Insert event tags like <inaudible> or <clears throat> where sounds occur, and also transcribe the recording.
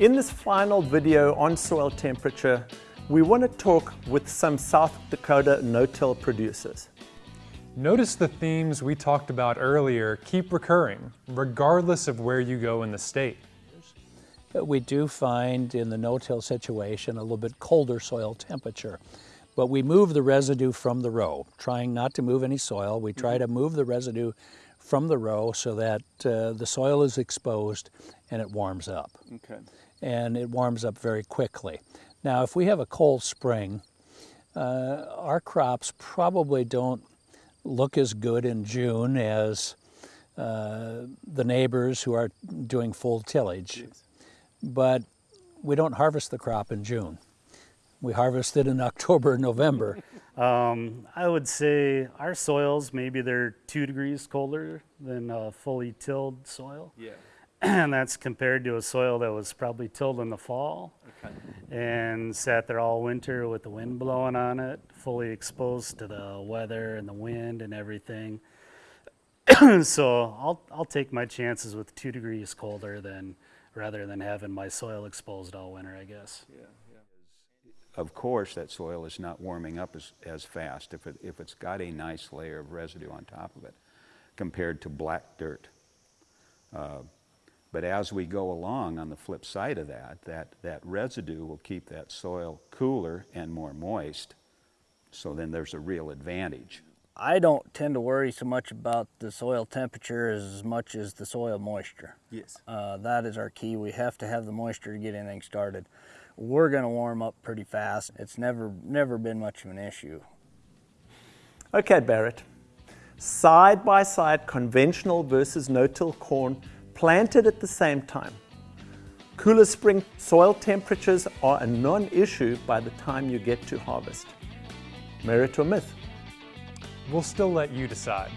In this final video on soil temperature, we want to talk with some South Dakota no-till producers. Notice the themes we talked about earlier keep recurring, regardless of where you go in the state. We do find in the no-till situation a little bit colder soil temperature, but we move the residue from the row, trying not to move any soil. We try to move the residue from the row so that uh, the soil is exposed and it warms up. Okay. And it warms up very quickly. Now, if we have a cold spring, uh, our crops probably don't look as good in June as uh, the neighbors who are doing full tillage. Yes. But we don't harvest the crop in June. We harvest it in <laughs> October, November. Um, I would say our soils, maybe they're two degrees colder than a fully tilled soil. Yeah. <clears throat> and that's compared to a soil that was probably tilled in the fall Okay. and sat there all winter with the wind blowing on it, fully exposed to the weather and the wind and everything. <clears throat> so I'll, I'll take my chances with two degrees colder than rather than having my soil exposed all winter, I guess. Yeah. of course, that soil is not warming up as, as fast if, it, if it's got a nice layer of residue on top of it compared to black dirt. Uh, but as we go along on the flip side of that, that, that residue will keep that soil cooler and more moist. So then there's a real advantage. I don't tend to worry so much about the soil temperature as much as the soil moisture. Yes. Uh, that is our key. We have to have the moisture to get anything started. We're going to warm up pretty fast. It's never never been much of an issue. Okay, Barrett. Side by side, conventional versus no-till corn planted at the same time. Cooler spring soil temperatures are a non-issue by the time you get to harvest. Merit or myth? We'll still let you decide.